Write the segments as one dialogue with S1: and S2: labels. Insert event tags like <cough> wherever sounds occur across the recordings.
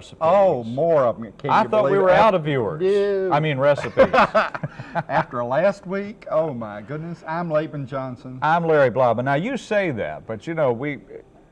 S1: Viewer recipes.
S2: Oh, more of them. Can
S1: I thought we were
S2: it?
S1: out of viewers. I mean recipes. <laughs>
S2: After last week, oh my goodness, I'm Laban Johnson.
S1: I'm Larry Blobin. Now you say that, but you know we,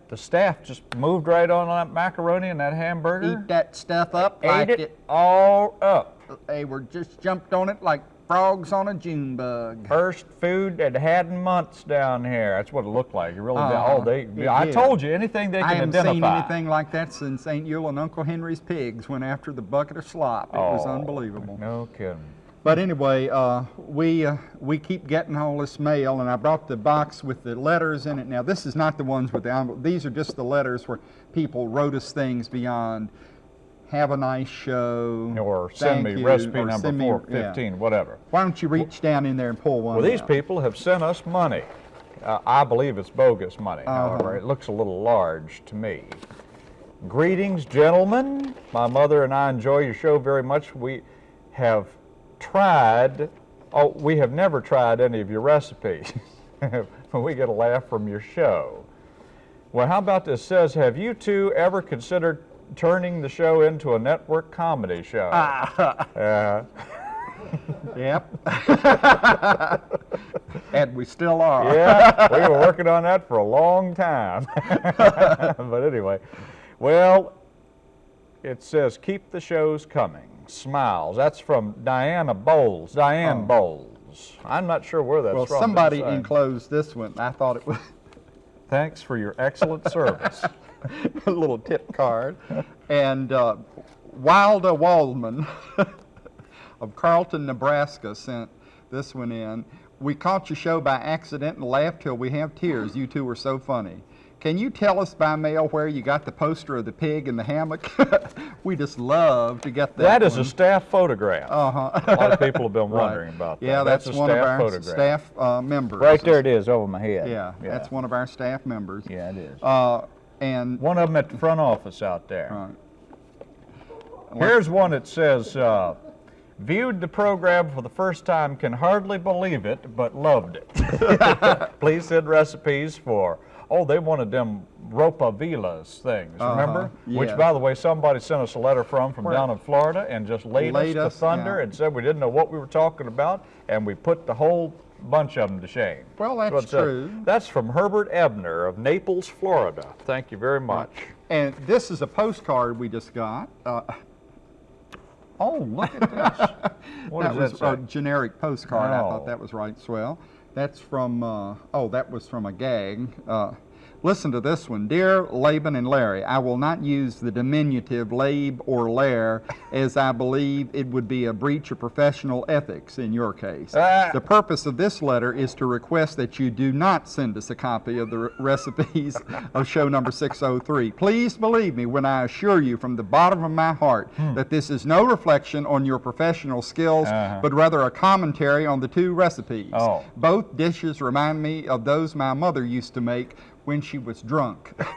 S1: the staff just moved right on that macaroni and that hamburger.
S2: Eat that stuff up
S1: ate
S2: like
S1: it, all up.
S2: They were just jumped on it like frogs on a June bug.
S1: First food that had in months down here. That's what it looked like. It really did.
S2: Uh-huh.
S1: Oh, they.
S2: It
S1: I
S2: did.
S1: told you anything they can identify.
S2: I haven't
S1: identify.
S2: seen anything like that since St. Yule and Uncle Henry's pigs went after the bucket of slop. It was
S1: Oh,
S2: unbelievable.
S1: No kidding.
S2: But anyway, uh, we uh, we keep getting all this mail, and I brought the box with the letters in it. Now, this is not the ones with the envelope. These are just the letters where people wrote us things beyond "Have a nice show"
S1: Or send
S2: "Thank
S1: me
S2: you,"
S1: recipe number
S2: me-
S1: four
S2: yeah.
S1: whatever.
S2: Why don't you reach down in there and pull one?
S1: Well, these
S2: out?
S1: people have sent us money. Uh, I believe it's bogus money,
S2: Uh-huh.
S1: however. It looks a little large to me. Greetings, gentlemen. My mother and I enjoy your show very much. We have tried, oh, we have never tried any of your recipes. but <laughs> we get a laugh from your show. Well, how about this? Says, have you two ever considered turning the show into a network comedy show? <laughs> Uh,
S2: Yep. <laughs> and we still are.
S1: yeah, we were working on that for a long time. <laughs> but anyway, well, it says keep the shows coming. Smiles. That's from Diana Bowles. Diane
S2: Oh.
S1: Bowles. I'm not sure where that's
S2: Well,
S1: from.
S2: somebody
S1: didn't
S2: enclosed this one. I thought it was.
S1: Thanks for your excellent service. <laughs>
S2: a little tip card. And uh, Wilda Waldman <laughs> of Carlton, Nebraska sent this one in. We caught your show by accident and laughed till we have tears. You two were so funny. Can you tell us by mail where you got the poster of the pig in the hammock? <laughs> we just love to get that.
S1: that is
S2: one.
S1: a staff photograph.
S2: Uh-huh.
S1: a lot of people have been
S2: Right.
S1: wondering about that.
S2: Yeah, that's,
S1: a
S2: one of our
S1: photograph.
S2: staff uh, members.
S1: Right there it is over my head.
S2: Yeah, that's one of our staff members.
S1: Yeah, it is.
S2: Uh, and
S1: one of them at the front office out there.
S2: Right.
S1: Here's one that says, uh, viewed the program for the first time, can hardly believe it, but loved it. <laughs> Please send recipes for, oh, they wanted them ropa vieja things,
S2: Uh-huh,
S1: remember? Which, by the way, somebody sent us a letter from, from
S2: Where-
S1: down in Florida and just laid,
S2: Laid
S1: us
S2: us,
S1: to thunder
S2: yeah.
S1: and said we didn't know what we were talking about, and we put the whole bunch of them to shame.
S2: Well, that's
S1: But, uh,
S2: true.
S1: that's from Herbert Ebner of Naples, Florida. Thank you very much.
S2: And this is a postcard we just got. Uh, <laughs>
S1: Oh, look at this. <laughs> What
S2: that was
S1: that
S2: a generic postcard. I thought that was right swell. That's from, uh, oh, that was from a gag. Uh, listen to this one. Dear Laban and Larry, I will not use the diminutive Lab or Lair as I believe it would be a breach of professional ethics in your case.
S1: Ah.
S2: The purpose of this letter is to request that you do not send us a copy of the re- recipes of show number 603. Please believe me when I assure you from the bottom of my heart that this is no reflection on your professional skills,
S1: Uh-huh.
S2: but rather a commentary on the two recipes.
S1: Oh.
S2: Both dishes remind me of those my mother used to make when she was drunk. <laughs>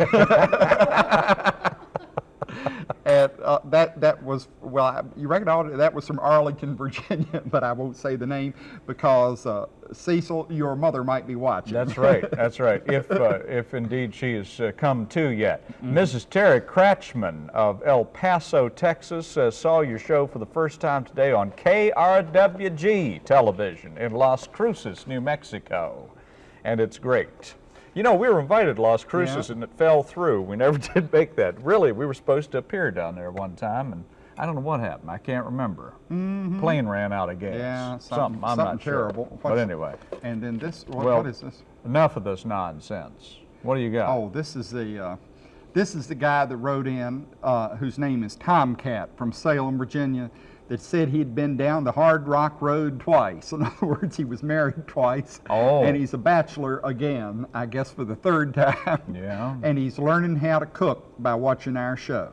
S2: and uh, that that was well, I, you reckon all that was from Arlington, <laughs> Virginia, but I won't say the name because uh, Cecil, your mother might be watching.
S1: That's right. <laughs> That's right. If uh, if indeed she has uh, come to yet,
S2: Mm-hmm.
S1: Mrs. Terry Kratchman of El Paso, Texas, uh, saw your show for the first time today on KRWG television in Las Cruces, New Mexico, and it's great. You know, we were invited to Las Cruces
S2: Yeah.
S1: and it fell through. We never <laughs> did make that. Really, we were supposed to appear down there one time, and I don't know what happened. I can't remember. Plane ran out of gas.
S2: Yeah,
S1: something.
S2: something-
S1: I'm
S2: something
S1: not sure.
S2: terrible.
S1: But anyway,
S2: And then this, what,
S1: Well-
S2: what is this?
S1: enough of this nonsense. What do you got?
S2: Oh, this is the uh, this is the guy that wrote in, uh, whose name is Tomcat from Salem, Virginia, that said he'd been down the Hard Rock Road twice. <laughs> In other words, he was married twice,
S1: Oh.
S2: and he's a bachelor again, I guess for the third <laughs> time.
S1: Yeah.
S2: And he's learning how to cook by watching our show,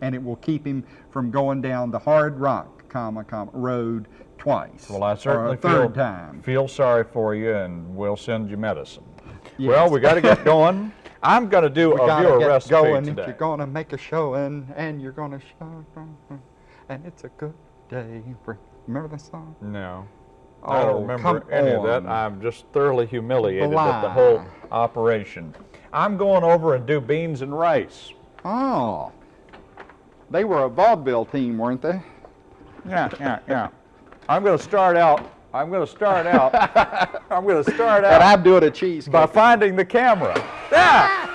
S2: and it will keep him from going down the Hard Rock, comma, comma, road twice.
S1: Well, I certainly feel,
S2: time.
S1: feel sorry for you, and we'll send you medicine.
S2: Yes.
S1: Well, we got to get going. <laughs> I'm going to do
S2: We
S1: a viewer recipe
S2: going
S1: today.
S2: if you're gonna make a showing, and you're gonna show, and it's a good day. Remember that song?
S1: No. I don't
S2: Oh,
S1: remember any of that. I'm just thoroughly humiliated at the whole operation. I'm going over and do beans and rice.
S2: Oh, They were a vaudeville team, weren't they?
S1: Yeah, yeah, yeah. I'm going to start out. I'm going to start out. <laughs> I'm going to start out
S2: I'm doing a cheesecake.
S1: by finding the camera. Yeah.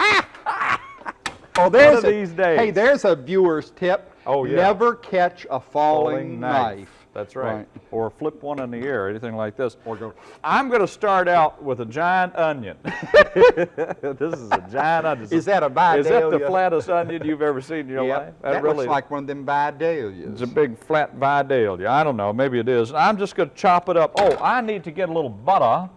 S1: <laughs>
S2: oh, there's
S1: of
S2: a-
S1: these days.
S2: Hey, there's a viewer's tip.
S1: Oh, yeah.
S2: Never catch a falling, knife.
S1: That's right.
S2: Right.
S1: Or flip one in the air, anything like this.
S2: Or go.
S1: I'm going to start out with a giant onion. <laughs> this is a giant onion.
S2: Is that a
S1: Is that the flattest onion you've ever seen in your
S2: Yep,
S1: life?
S2: That,
S1: really
S2: looks like one of them Vidalias.
S1: It's a big flat Vidalia. I don't know. Maybe it is. I'm just going to chop it up. Oh, I need to get a little butter.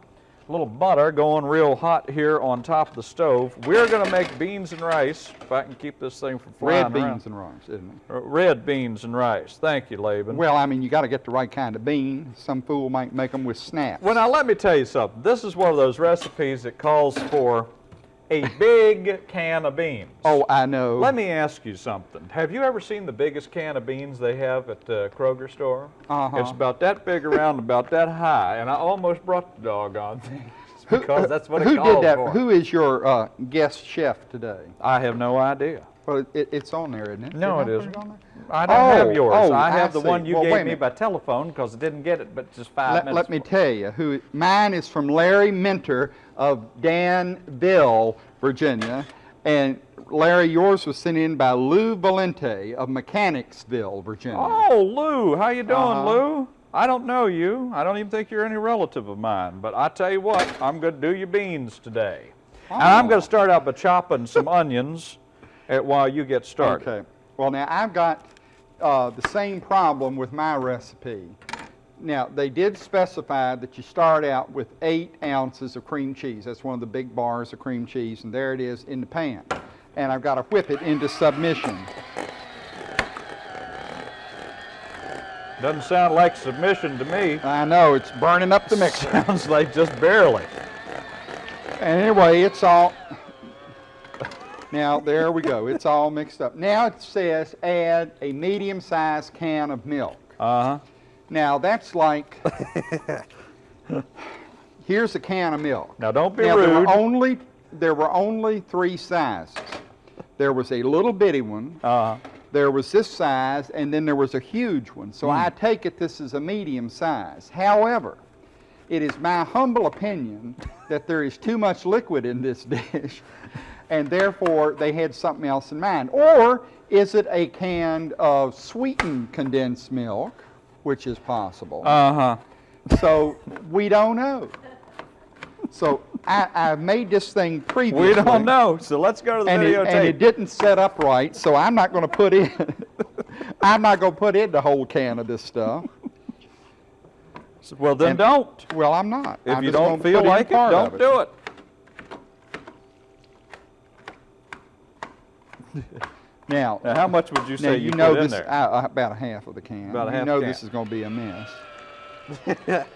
S1: A little butter going real hot here on top of the stove. We're going to make beans and rice. If I can keep this thing from flying
S2: Red beans
S1: around.
S2: and rice, isn't it?
S1: Uh, Red beans and rice. Thank you, Laban.
S2: Well, I mean, you got to get the right kind of bean. Some fool might make them with snaps.
S1: Well, now let me tell you something. This is one of those recipes that calls for a big can of beans.
S2: oh, I know.
S1: Let me ask you something. Have you ever seen the biggest can of beans they have at the Kroger store?
S2: Uh-huh.
S1: It's about that big around, about that high, and I almost brought the doggone thing <laughs> because that's what it
S2: Who
S1: called
S2: did that?
S1: for.
S2: Who is your uh, guest chef today?
S1: I have no idea.
S2: Well, it, it, it's on there, isn't it?
S1: No, it
S2: put
S1: isn't. I don't
S2: Oh,
S1: have yours.
S2: oh,
S1: I
S2: I
S1: have the
S2: see.
S1: one you
S2: Well,
S1: gave me by telephone because I didn't get it, but just five
S2: Let,
S1: minutes.
S2: let me
S1: before.
S2: tell you who. Mine is from Larry Minter of Danville, Virginia, and Larry, yours was sent in by Lou Valente of Mechanicsville, Virginia.
S1: Oh, Lou, how you doing,
S2: Uh-huh.
S1: Lou? I don't know you. I don't even think you're any relative of mine. But I tell you what, I'm going to do your beans today. And I'm
S2: Oh.
S1: going to start out by chopping some onions uh, while you get started.
S2: Okay. Well, now I've got uh, the same problem with my recipe. Now, they did specify that you start out with eight ounces of cream cheese. That's one of the big bars of cream cheese, and there it is in the pan. And I've got to whip it into submission.
S1: Doesn't sound like submission to me.
S2: I know, it's burning up the mixer. <laughs>
S1: Sounds like just barely.
S2: And anyway, it's all. Now, there we go. It's all mixed up. Now it says add a medium sized can of milk.
S1: Uh huh.
S2: Now, that's like. here's a can of milk.
S1: Now don't be
S2: now, there
S1: rude.
S2: were only there were only three sizes. There was a little bitty one,
S1: Uh huh.
S2: there was this size, and then there was a huge one. So I take it this is a medium size. However, it is my humble opinion that there is too much liquid in this <laughs> dish, and therefore they had something else in mind. Or is it a can of sweetened condensed milk, which is possible?
S1: Uh huh.
S2: so we don't know. So I, I made this thing previously.
S1: We don't know. So let's go to the
S2: And it,
S1: videotape.
S2: and it didn't set up right, so I'm not going to put in. <laughs> I'm not going to put in the whole can of this stuff.
S1: well, then
S2: and-
S1: don't.
S2: Well, I'm not.
S1: If
S2: I'm
S1: you don't feel like it, don't
S2: of
S1: do it. <laughs>
S2: Now,
S1: Now, how much would you say
S2: you
S1: you,
S2: know this
S1: there?
S2: uh, about a half of the can.
S1: About a half.
S2: you
S1: know
S2: this is going to be a mess. <laughs>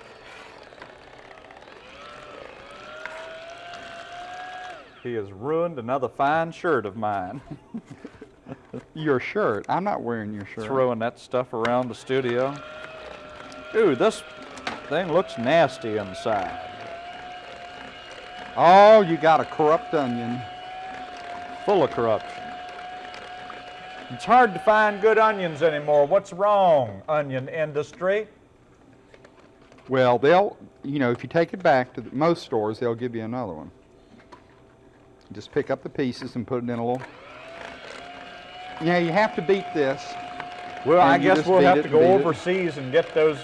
S1: He has ruined another fine shirt of mine. <laughs>
S2: Your shirt. I'm not wearing your shirt.
S1: Throwing that stuff around the studio. Dude, this thing looks nasty inside.
S2: Oh, you got a corrupt onion.
S1: Full of corruption. It's hard to find good onions anymore. What's wrong, onion industry?
S2: Well, they'll, you know, if you take it back to the, most stores, they'll give you another one. Just pick up the pieces and put it in a little. Yeah, you have to beat this.
S1: Well, I guess we'll have to go
S2: beat it.
S1: overseas and get those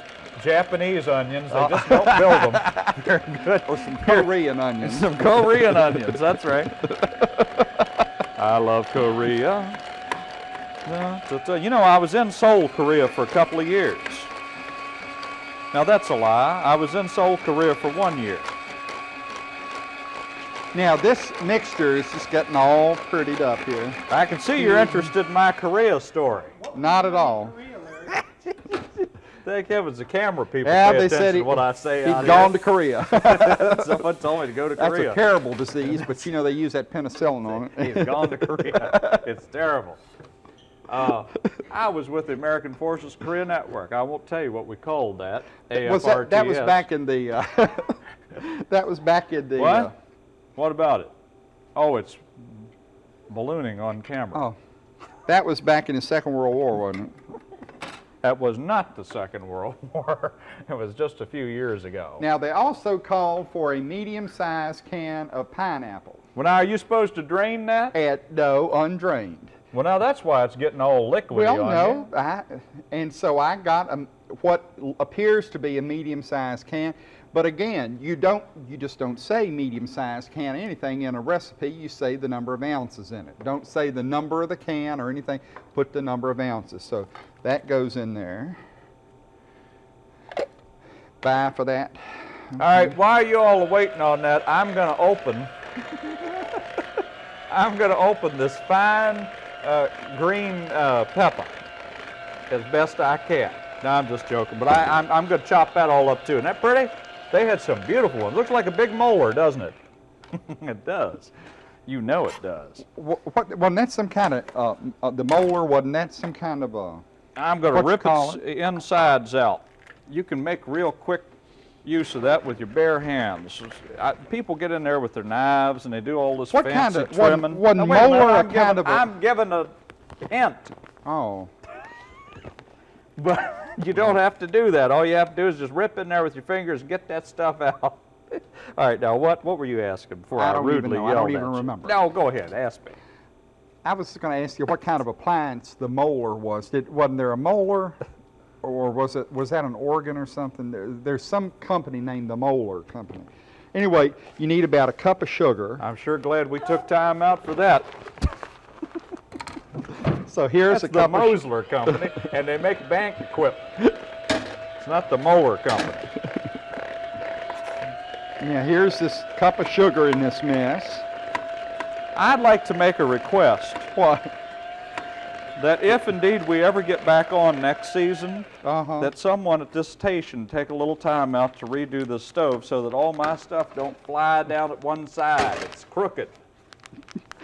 S1: Japanese onions. They
S2: Oh.
S1: just don't build them <laughs> very good.
S2: Or some Korean onions. <laughs>
S1: Some Korean onions, that's right. <laughs> I love Korea. No, so- so- You know, I was in Seoul, Korea for a couple of years. Now, that's a lie. I was in Seoul, Korea for one year.
S2: Now, this mixture is just getting all prettied up here.
S1: I can see you're interested in my Korea story.
S2: Not at all. <laughs>
S1: Thank heavens the camera people
S2: Yeah,
S1: pay
S2: they
S1: attention
S2: said he,
S1: to what I say
S2: he'd gone
S1: here.
S2: to Korea. <laughs>
S1: Someone told me to go to
S2: That's
S1: Korea.
S2: a terrible disease, but you know they use that penicillin on it.
S1: He's gone to Korea. <laughs> It's terrible. Uh, I was with the American Forces Korea Network. I won't tell you what we called that.
S2: Was that, <laughs> that was back in the. Uh, that was back in the.
S1: What?
S2: Uh,
S1: What about it? Oh, it's ballooning on camera.
S2: oh, That was back in the Second World War, wasn't it?
S1: That was not the Second World <laughs> War. It was just a few years ago.
S2: Now, they also called for a medium-sized can of pineapple.
S1: well, now, are you supposed to drain that?
S2: At, no, undrained.
S1: Well, now that's why it's getting all liquidy
S2: Well, no, I, and so I got a, what appears to be a medium-sized can. But again, you don't, you just don't say medium-sized can anything in a recipe. You say the number of ounces in it. Don't say the number of the can or anything. Put the number of ounces. So that goes in there. Bye for that.
S1: you. All right, while you all are waiting on that, I'm going to open. <laughs> I'm going to open this fine uh, green uh, pepper as best I can. No, I'm just joking, but I, I'm, I'm going to chop that all up too. Isn't that pretty? They had some beautiful ones. Looks like a big molar, doesn't it? <laughs> it does. You know it does.
S2: What, what, wasn't that some kind of, uh, uh, the molar, wasn't that some kind of a,
S1: I'm going to rip its insides out. You can make real quick use of that with your bare hands. I, people get in there with their knives and they do all this
S2: What
S1: fancy
S2: kind of-
S1: trimming.
S2: wasn't
S1: Now, wait a minute,
S2: molar
S1: I'm giving,
S2: kind of a-
S1: I'm giving a hint,
S2: oh. <laughs>
S1: but you don't have to do that. All you have to do is just rip in there with your fingers and get that stuff out. <laughs> all right, now what, what were you asking before
S2: I
S1: I,
S2: don't even
S1: rudely
S2: know. I
S1: yelled
S2: don't even
S1: at
S2: remember.
S1: No, go ahead, ask me.
S2: I was going to ask you what kind of appliance the molar was. Did, wasn't there a molar, <laughs> or was it was that an organ or something? There, there's some company named the Molar Company. Anyway, you need about a cup of sugar.
S1: I'm sure glad we took time out for that. <laughs>
S2: So here's
S1: That's
S2: a
S1: the
S2: cup of
S1: Mosler Company, and they make bank equipment. It's not the Molar Company.
S2: yeah. Here's this cup of sugar in this mess.
S1: I'd like to make a request
S2: What?
S1: That if indeed we ever get back on next season,
S2: Uh huh.
S1: that someone at this station take a little time out to redo the stove so that all my stuff don't fly down at one side. It's crooked.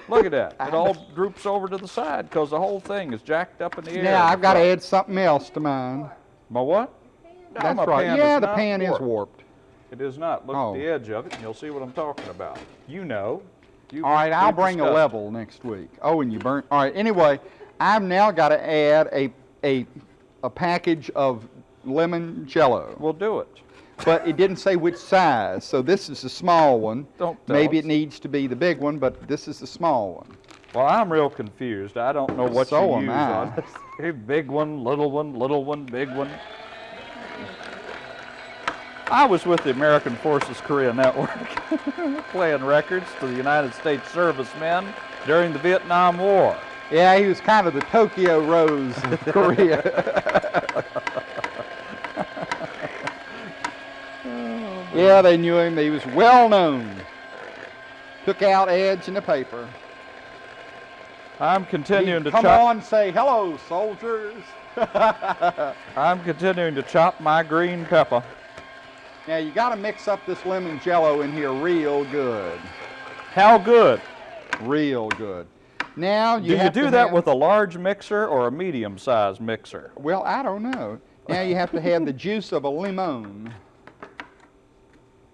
S1: Look at that. It all droops over to the side because the whole thing is jacked up in the air.
S2: Now I've got to add something else to mine.
S1: My what? No,
S2: That's
S1: my
S2: right. Yeah, the pan is
S1: warped.
S2: warped.
S1: It is not. Look
S2: Oh.
S1: at the edge of it, and you'll see what I'm talking about. You know. You,
S2: All right, I'll bring a
S1: discussed
S2: level next week. Oh, and you burnt. All right. Anyway, I've now got to add a a a package of lemon Jello,
S1: We'll do it.
S2: but it didn't say which size. So this is the small one.
S1: Don't
S2: Maybe
S1: us.
S2: it needs to be the big one, but this is the small one.
S1: Well, I'm real confused. I don't know what
S2: So
S1: you
S2: am
S1: use
S2: I.
S1: on this. <laughs> Hey, big one, little one, little one, big one. I was with the American Forces Korea Network <laughs> playing records to the United States servicemen during the Vietnam War.
S2: Yeah, he was kind of the Tokyo Rose of <laughs> Korea. Oh, yeah, they knew him. He was well known. Took out ads in the paper.
S1: I'm continuing to
S2: Come
S1: chop.
S2: on, say hello, soldiers. <laughs>
S1: I'm continuing to chop my green pepper.
S2: Now you got to mix up this lemon jello in here real good,
S1: How good?
S2: real good. Now you
S1: Do you do that
S2: have-
S1: with a large mixer or a medium-sized mixer?
S2: Well, I don't know. Now you have to have the juice of a lemon.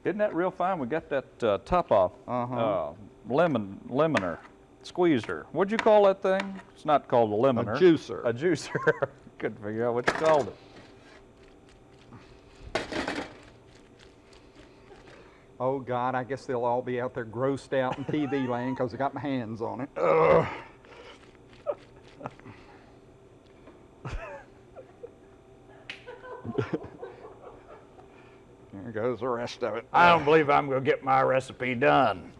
S1: Isn't that real fine? We got that uh, top off
S2: Uh-huh.
S1: uh, lemon lemoner, squeezer. What'd you call that thing? It's not called a lemoner.
S2: A juicer.
S1: A juicer. <laughs> Couldn't figure out what you called it.
S2: Oh God, I guess they'll all be out there grossed out in TV <laughs> land because I got my hands on it. <laughs> Ugh. there goes the rest of it.
S1: I don't believe I'm going to get my recipe done.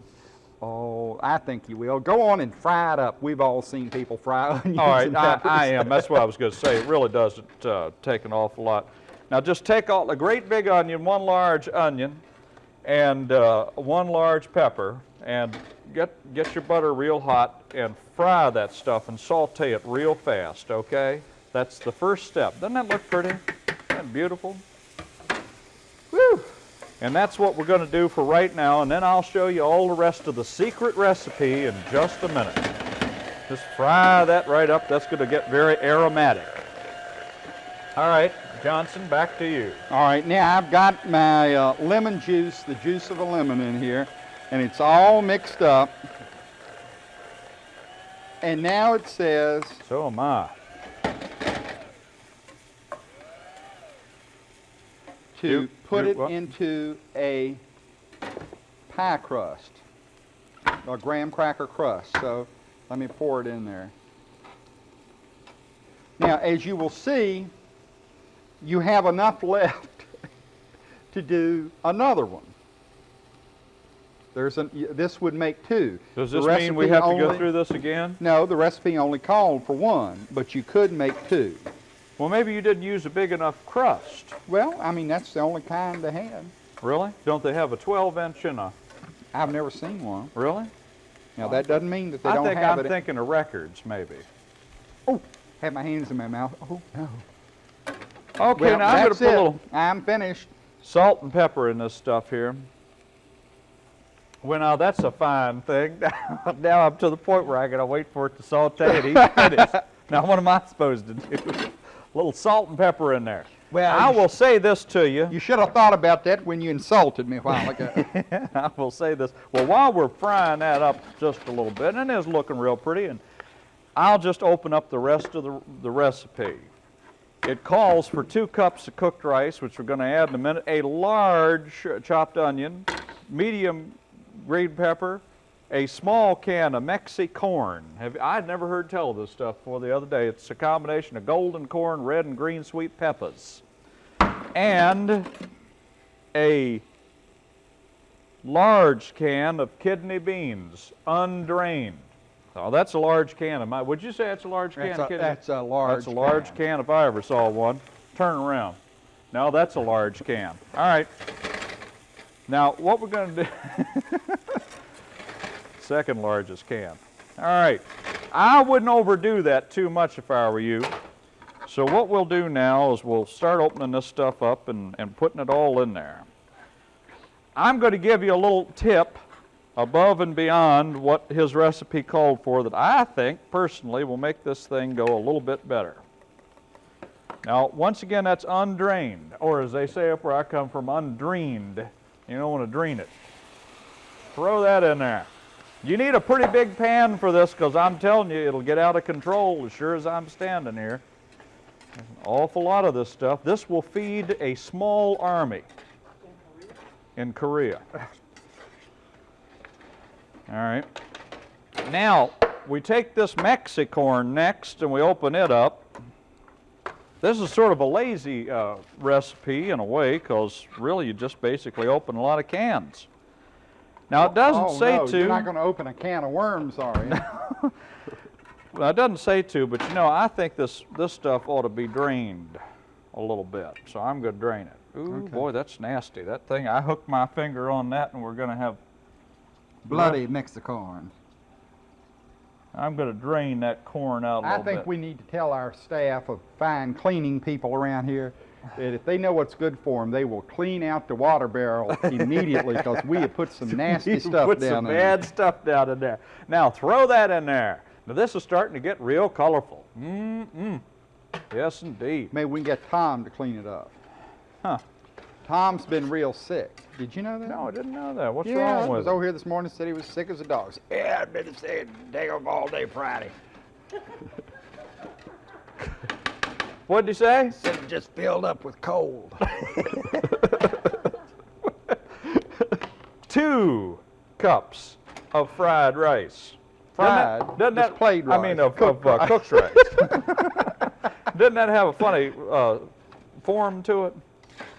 S2: Oh, I think you will. Go on and fry it up. We've all seen people fry <laughs> onions.
S1: All right, I. I am. That's what I was going to say. It really doesn't uh, take an awful lot. Now, just take all a great big onion, one large onion, and uh, one large pepper, and get get your butter real hot and fry that stuff and saute it real fast. Okay, that's the first step. Doesn't that look pretty? Isn't beautiful? Woo! And that's what we're going to do for right now, and then I'll show you all the rest of the secret recipe in just a minute. Just fry that right up. That's going to get very aromatic. All right, Johnson, back to you.
S2: All right, now I've got my uh, lemon juice, the juice of a lemon in here, and it's all mixed up. And now it says
S1: So am I.
S2: to
S1: Do-
S2: put
S1: do
S2: it
S1: what?
S2: into a pie crust, a graham cracker crust. So let me pour it in there. Now, as you will see, you have enough <laughs> left to do another one. There's an, this would make two.
S1: Does this mean we have to go through this again?
S2: No, the recipe only called for one, but you could make two.
S1: Well, maybe you didn't use a big enough crust.
S2: Well, I mean, that's the only kind they had.
S1: Really? Don't they have a 12 inch and a,
S2: I've never seen one.
S1: really?
S2: Now, that doesn't mean that they
S1: I
S2: don't
S1: think
S2: have
S1: I'm
S2: it.
S1: thinking of records, maybe.
S2: Oh, have my hands in my mouth. Oh, no.
S1: Okay,
S2: well,
S1: now I'm going to put a little
S2: I'm finished.
S1: salt and pepper in this stuff here. Well, now that's a fine thing. <laughs> now I'm to the point where I got to wait for it to saute and finished. <laughs> now what am I supposed to do? a <laughs> little salt and pepper in there.
S2: Well,
S1: I will say this to you.
S2: You should have thought about that when you insulted me a while ago.
S1: I will say this. Well, while we're frying that up just a little bit, and it is looking real pretty, and I'll just open up the rest of the, the recipe. It calls for two cups of cooked rice, which we're going to add in a minute, a large chopped onion, medium green pepper, a small can of Mexi corn. Have, I'd never heard tell of this stuff before the other day. It's a combination of golden corn, red and green sweet peppers, and a large can of kidney beans, undrained. Oh, that's a large can of my. Would you say that's a large can
S2: That's a- that's a large
S1: That's a large
S2: can.
S1: can if I ever saw one. Turn around. Now that's a large can. All right. Now, what we're going to do. <laughs> Second largest can. All right. I wouldn't overdo that too much if I were you. So what we'll do now is we'll start opening this stuff up and, and putting it all in there. I'm going to give you a little tip above and beyond what his recipe called for that I think personally will make this thing go a little bit better. Now, once again, that's undrained, or as they say up where I come from, undreened. You don't want to drain it. Throw that in there. You need a pretty big pan for this because I'm telling you, it'll get out of control as sure as I'm standing here. There's an awful lot of this stuff. This will feed a small army in Korea. All right. Now, we take this Mexicorn next and we open it up. This is sort of a lazy uh, recipe in a way because really you just basically open a lot of cans. Now, it doesn't
S2: oh,
S1: say
S2: no,
S1: to.
S2: You're not going to open a can of worms, are you? <laughs>
S1: Well, it doesn't say to, but you know, I think this, this stuff ought to be drained a little bit. So I'm going to drain it. Ooh,
S2: Okay.
S1: boy, that's nasty. That thing, I hooked my finger on that and we're going to have,
S2: Bloody Mexicorn.
S1: I'm going to drain that corn out a
S2: I think
S1: bit.
S2: we need to tell our staff of fine cleaning people around here that if they know what's good for them, they will clean out the water barrel <laughs> immediately because we have put some <laughs> nasty stuff
S1: put
S2: down
S1: some
S2: in
S1: bad stuff down in there. Now throw that in there. Now this is starting to get real colorful. Mm-mm. Yes, indeed.
S2: Maybe we can get Tom to clean it up.
S1: Huh.
S2: Tom's been real sick. Did you know that?
S1: No, I didn't know that. What's
S2: yeah,
S1: wrong with
S2: was
S1: him?
S2: over here this morning. Said he was sick as a dog. Said, Yeah, I've been sick day of all day Friday. <laughs>
S1: What'd he say?
S2: Said it just filled up with cold. <laughs>
S1: Two cups of fried rice.
S2: Fried?
S1: Doesn't that, doesn't that
S2: plain
S1: I mean, of,
S2: Cooked
S1: of uh,
S2: rice.
S1: cooked rice. <laughs> doesn't that have a funny uh, form to it?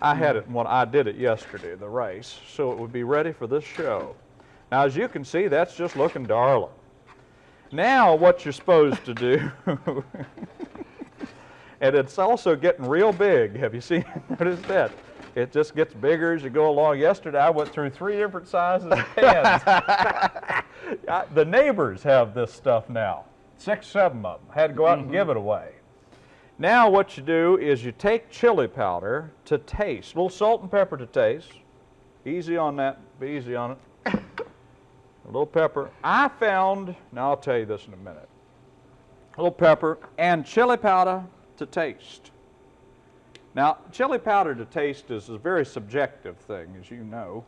S1: I had it when I did it yesterday, the race, so it would be ready for this show. Now, as you can see, that's just looking darling. Now, what you're supposed to do, <laughs> and it's also getting real big. Have you seen? <laughs> Noticed that? It just gets bigger as you go along. Yesterday, I went through three different sizes of <laughs> pans. I- the neighbors have this stuff now. Six, seven of them. Had to go out and give it away. Now what you do is you take chili powder to taste, a little salt and pepper to taste. Easy on that, be easy on it. A little pepper. I found, now I'll tell you this in a minute. A little pepper and chili powder to taste. Now, chili powder to taste is a very subjective thing, as you know.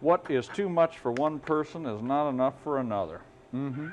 S1: What is too much for one person is not enough for another.
S2: mm-hmm.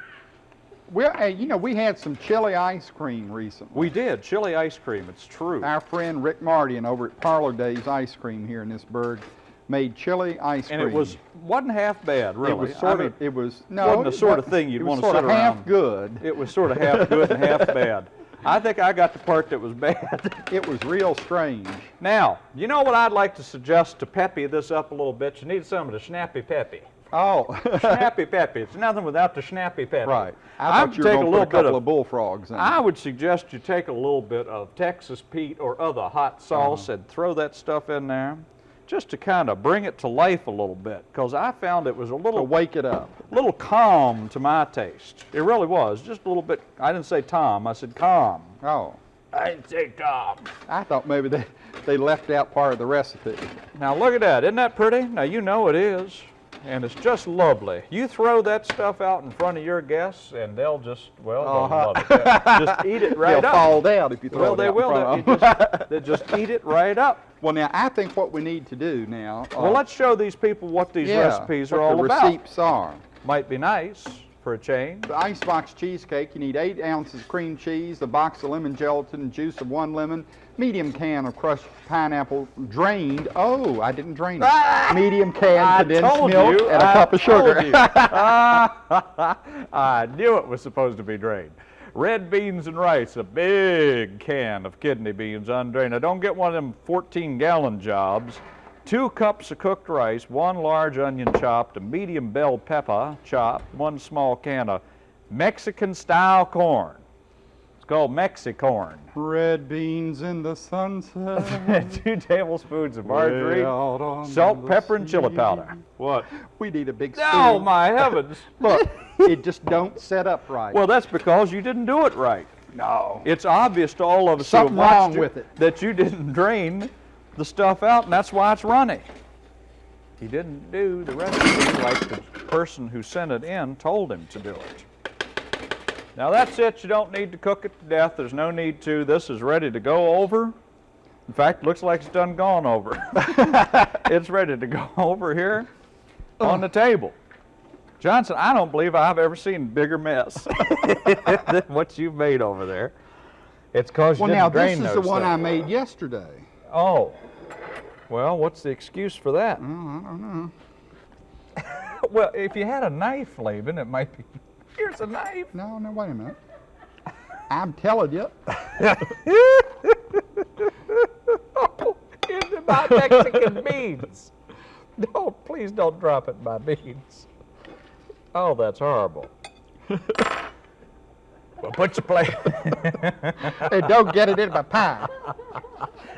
S2: Well, you know, we had some chili ice cream recently.
S1: We did, chili ice cream, it's true.
S2: Our friend Rick Mardian over at Parlor Days Ice Cream here in this burg made chili ice
S1: And
S2: cream.
S1: it was, wasn't half bad, really.
S2: It was
S1: I
S2: sort
S1: mean,
S2: of. It was no.
S1: wasn't the sort of thing you'd
S2: it was sort
S1: sit
S2: of half good.
S1: It was sort of half good and half <laughs> bad. I think I got the part that was bad.
S2: It was real strange.
S1: Now, you know what I'd like to suggest to peppy this up a little bit? You need some of the snappy peppy.
S2: Oh,
S1: Snappy peppy. It's nothing without the snappy peppy.
S2: right.
S1: I
S2: I
S1: would
S2: thought you were
S1: take a
S2: to
S1: little
S2: a
S1: bit
S2: couple
S1: of.
S2: of bullfrogs in.
S1: I would suggest you take a little bit of Texas Pete or other hot sauce uh-huh. and throw that stuff in there, just to kind of bring it to life a little bit. Because I found it was a
S2: to
S1: little
S2: wake it up.
S1: A little calm to my taste. It really was, just a little bit. I didn't say Tom, I said calm.
S2: Oh,
S1: I didn't say Tom.
S2: I thought maybe they they left out part of the recipe.
S1: Now look at that, isn't that pretty? Now you know it is, and it's just lovely. You throw that stuff out in front of your guests, and they'll just well, they'll
S2: Uh-huh.
S1: love it. just eat it <laughs> right
S2: They'll
S1: up.
S2: fall down if you throw
S1: well,
S2: it
S1: they will.
S2: front
S1: They,
S2: of 'em.
S1: just, <laughs> they just eat it right up.
S2: Well, now I think what we need to do now. uh,
S1: Well, let's show these people what these
S2: yeah,
S1: recipes
S2: what
S1: are all
S2: the
S1: about.
S2: receipts are.
S1: Might be nice for a change.
S2: The icebox cheesecake, you need eight ounces cream cheese, a box of lemon gelatin, juice of one lemon, medium can of crushed pineapple, drained. Oh, I didn't drain it. Ah! Medium can
S1: I
S2: condensed
S1: told
S2: milk
S1: you,
S2: and a
S1: I
S2: cup of sugar. <laughs> <laughs>
S1: I knew it was supposed to be drained. Red beans and rice, a big can of kidney beans undrained. I don't get one of them 14 gallon jobs. Two cups of cooked rice, one large onion chopped, a medium bell pepper chopped, one small can of Mexican style corn. It's called Mexicorn.
S2: Red beans in the sunset. <laughs>
S1: Two tablespoons of margarine,
S2: way out on
S1: salt,
S2: the
S1: pepper, and chili powder. What?
S2: We need a big spoon.
S1: Oh my heavens! <laughs>
S2: Look, it just don't set up right.
S1: Well, that's because you didn't do it right.
S2: no.
S1: It's obvious to all of us who have
S2: Something
S1: watched
S2: wrong with it.
S1: that you didn't drain the stuff out, and that's why it's runny. He didn't do the recipe like the person who sent it in told him to do it. Now that's it. You don't need to cook it to death. There's no need to. This is ready to go over. In fact, looks like it's done gone over. <laughs> it's ready to go <laughs> over here on the table. Johnson, I don't believe I've ever seen a bigger mess <laughs> than what you've made over there. It's cause you
S2: Well,
S1: didn't
S2: now this is the one I made yesterday.
S1: Oh, well, what's the excuse for that?
S2: Oh, I don't know.
S1: well, if you had a knife, Laban, it might be. <laughs> Here's a knife.
S2: No, no, wait a minute. I'm telling you.
S1: Oh, <laughs> into my Mexican <laughs> beans. No, please don't drop it in my beans. Oh, that's horrible. Well, put your plate. <laughs>
S2: Hey, don't get it in my pie.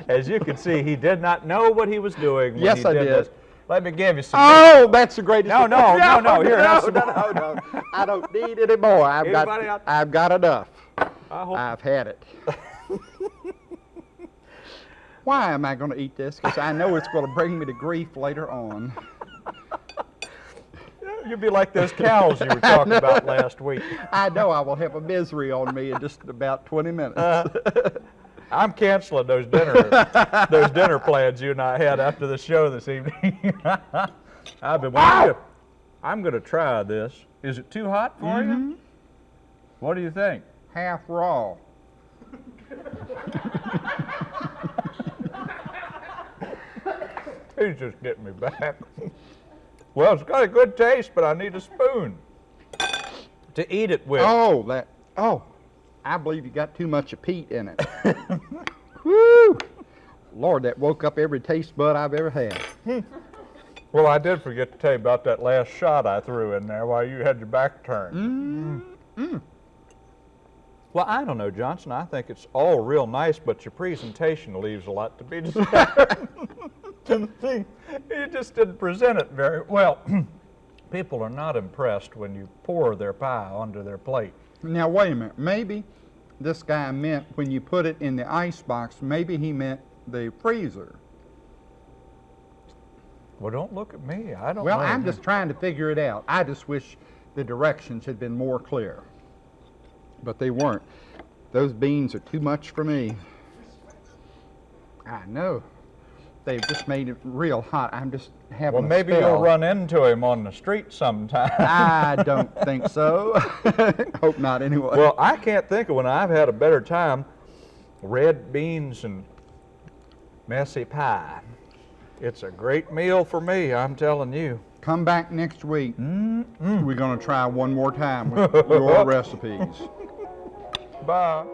S1: As you can see, he did not know what he was doing. When
S2: Yes,
S1: he
S2: I
S1: did. Let me give you some.
S2: Oh, that's the greatest.
S1: No, no, no, <laughs> no, here, have
S2: no,
S1: some
S2: no, no, no. I don't need any more. I've
S1: Anybody
S2: got,
S1: out-
S2: I've got enough.
S1: I hope
S2: I've had it. <laughs> Why am I going to eat this? Because I know it's going to bring me to grief later on.
S1: You'll be like those cows you were <laughs> talking about last week.
S2: I know I will have a misery on me in just about 20 minutes.
S1: Uh, I'm canceling those dinner <laughs> those dinner plans you and I had after the show this evening. <laughs> I've been to- I'm going to try this. Is it too hot for you? Mm-hmm. What do you think?
S2: Half raw.
S1: He's just getting me back. Well, it's got a good taste, but I need a spoon to eat it with.
S2: Oh, that. Oh, I believe you got too much of Pete in it. <laughs> Woo! Lord, that woke up every taste bud I've ever had.
S1: Well, I did forget to tell you about that last shot I threw in there while you had your back turned. Mm. Well, I don't know, Johnson. I think it's all real nice, but your presentation leaves a lot to be desired. <laughs> you just didn't present it very well. <clears throat> People are not impressed when you pour their pie onto their plate.
S2: Now, wait a minute. Maybe this guy meant when you put it in the ice box, maybe he meant the freezer.
S1: Well, don't look at me. I don't
S2: Well,
S1: know.
S2: I'm just trying to figure it out. I just wish the directions had been more clear. But they weren't. Those beans are too much for me. I know. They've just made it real hot. I'm just having
S1: Well, maybe you'll run into him on the street sometime.
S2: I <laughs> don't think so. <laughs> Hope not anyway.
S1: well, I can't think of when I've had a better time. Red beans and messy pie. It's a great meal for me, I'm telling you.
S2: Come back next week. We're going to try one more time with your <laughs> recipes.
S1: Bye.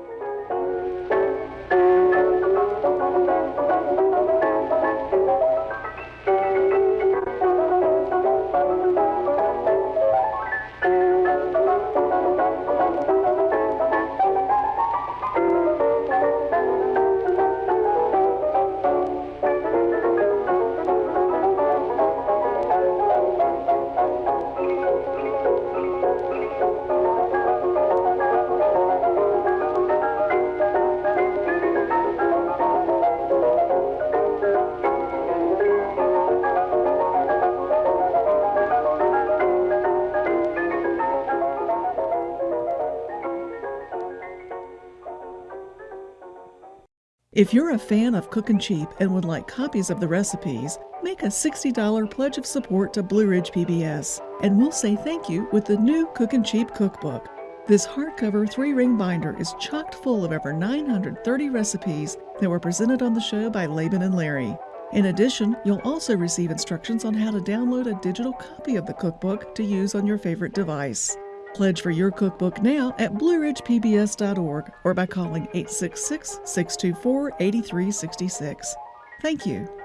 S3: If you're a fan of Cookin' Cheap and would like copies of the recipes, make a $60 pledge of support to Blue Ridge PBS, and we'll say thank you with the new Cookin' Cheap cookbook. This hardcover three ring binder is chocked full of over 930 recipes that were presented on the show by Laban and Larry. In addition, you'll also receive instructions on how to download a digital copy of the cookbook to use on your favorite device. Pledge for your cookbook now at blueridgepbs.org or by calling 866 624 8366. Thank you.